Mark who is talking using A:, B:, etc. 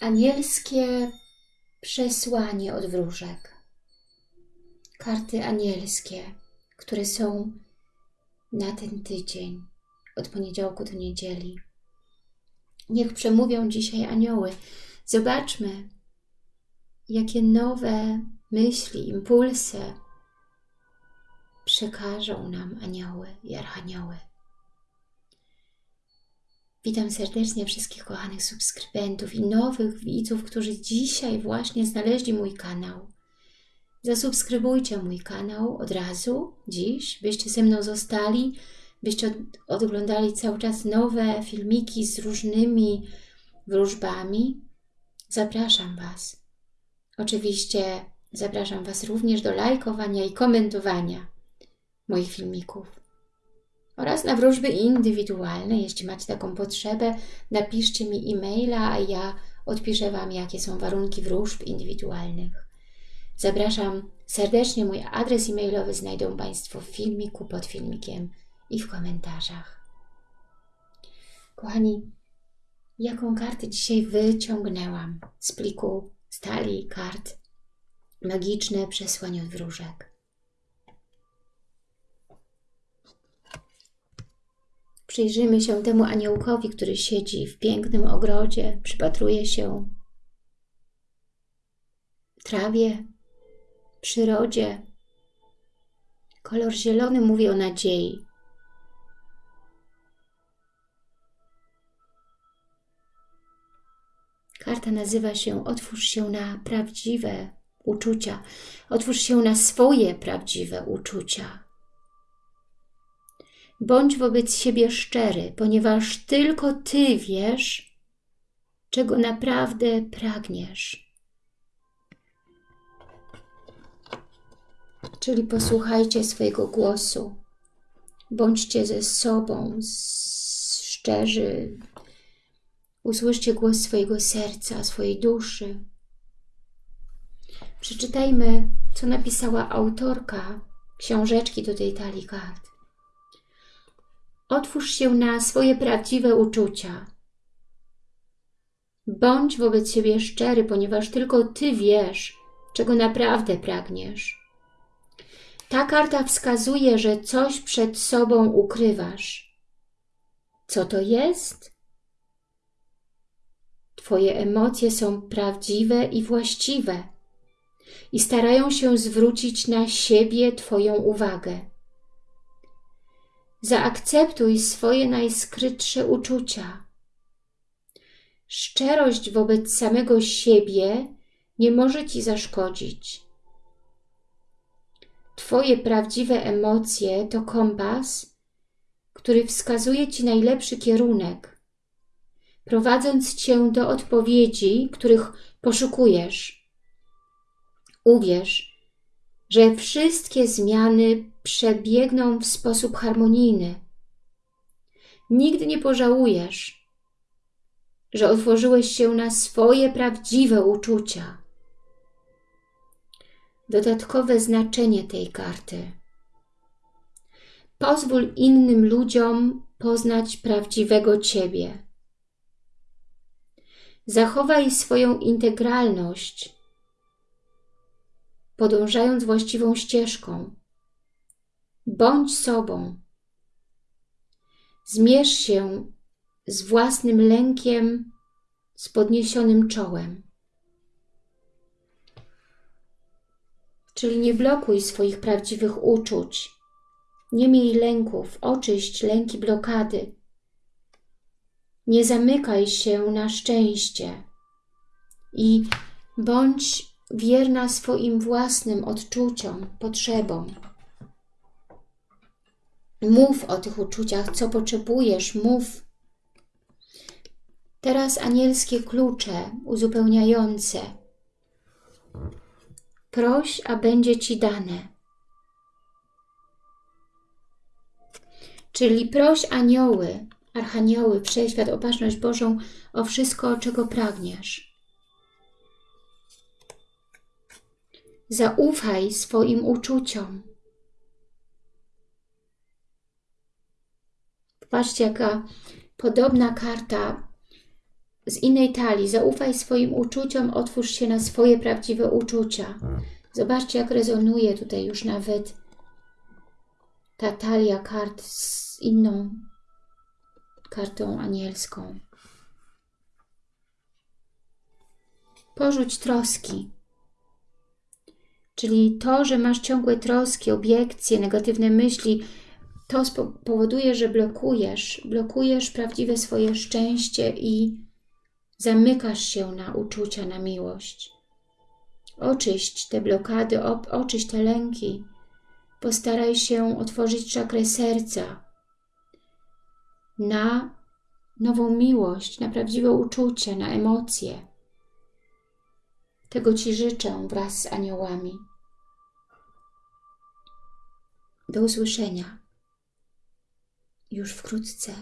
A: Anielskie przesłanie od wróżek. Karty anielskie, które są na ten tydzień, od poniedziałku do niedzieli. Niech przemówią dzisiaj anioły. Zobaczmy, jakie nowe myśli, impulsy przekażą nam anioły i archanioły. Witam serdecznie wszystkich kochanych subskrybentów i nowych widzów, którzy dzisiaj właśnie znaleźli mój kanał. Zasubskrybujcie mój kanał od razu, dziś, byście ze mną zostali, byście od, oglądali cały czas nowe filmiki z różnymi wróżbami. Zapraszam Was. Oczywiście zapraszam Was również do lajkowania i komentowania moich filmików oraz na wróżby indywidualne. Jeśli macie taką potrzebę, napiszcie mi e-maila, a ja odpiszę Wam, jakie są warunki wróżb indywidualnych. Zapraszam serdecznie. Mój adres e-mailowy znajdą Państwo w filmiku, pod filmikiem i w komentarzach. Kochani, jaką kartę dzisiaj wyciągnęłam z pliku stali kart magiczne przesłanie od wróżek? Przyjrzyjmy się temu aniołkowi, który siedzi w pięknym ogrodzie, przypatruje się trawie, przyrodzie. Kolor zielony mówi o nadziei. Karta nazywa się Otwórz się na prawdziwe uczucia. Otwórz się na swoje prawdziwe uczucia. Bądź wobec siebie szczery, ponieważ tylko Ty wiesz, czego naprawdę pragniesz. Czyli posłuchajcie swojego głosu. Bądźcie ze sobą szczerzy. Usłyszcie głos swojego serca, swojej duszy. Przeczytajmy, co napisała autorka książeczki do tej talii kart. Otwórz się na swoje prawdziwe uczucia. Bądź wobec siebie szczery, ponieważ tylko Ty wiesz, czego naprawdę pragniesz. Ta karta wskazuje, że coś przed sobą ukrywasz. Co to jest? Twoje emocje są prawdziwe i właściwe i starają się zwrócić na siebie Twoją uwagę. Zaakceptuj swoje najskrytsze uczucia. Szczerość wobec samego siebie nie może Ci zaszkodzić. Twoje prawdziwe emocje to kompas, który wskazuje Ci najlepszy kierunek, prowadząc Cię do odpowiedzi, których poszukujesz. Uwierz, że wszystkie zmiany przebiegną w sposób harmonijny. Nigdy nie pożałujesz, że otworzyłeś się na swoje prawdziwe uczucia. Dodatkowe znaczenie tej karty. Pozwól innym ludziom poznać prawdziwego Ciebie. Zachowaj swoją integralność podążając właściwą ścieżką. Bądź sobą. Zmierz się z własnym lękiem, z podniesionym czołem. Czyli nie blokuj swoich prawdziwych uczuć. Nie miej lęków, oczyść lęki blokady. Nie zamykaj się na szczęście i bądź wierna swoim własnym odczuciom, potrzebom. Mów o tych uczuciach, co potrzebujesz, mów. Teraz anielskie klucze uzupełniające. Proś, a będzie Ci dane. Czyli proś anioły, archanioły, wszechświat, opatrzność Bożą o wszystko, czego pragniesz. Zaufaj swoim uczuciom. Patrzcie, jaka podobna karta z innej talii. Zaufaj swoim uczuciom, otwórz się na swoje prawdziwe uczucia. Zobaczcie, jak rezonuje tutaj już nawet ta talia kart z inną kartą anielską. Porzuć troski. Czyli to, że masz ciągłe troski, obiekcje, negatywne myśli, to powoduje, że blokujesz, blokujesz prawdziwe swoje szczęście i zamykasz się na uczucia, na miłość. Oczyść te blokady, oczyść te lęki. Postaraj się otworzyć czakrę serca na nową miłość, na prawdziwe uczucie, na emocje. Tego Ci życzę wraz z aniołami. Do usłyszenia już wkrótce.